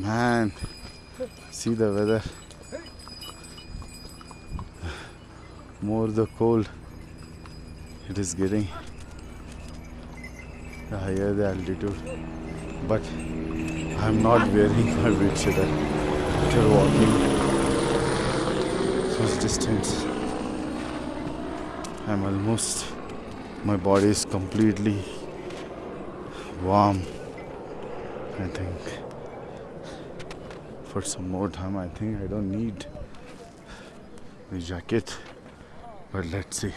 Man, see the weather. More the cold it is getting, the higher the altitude. But I'm not wearing my windcheater after walking such distance. I'm almost, my body is completely warm. I think for some more time, I think I don't need the jacket, but let's see.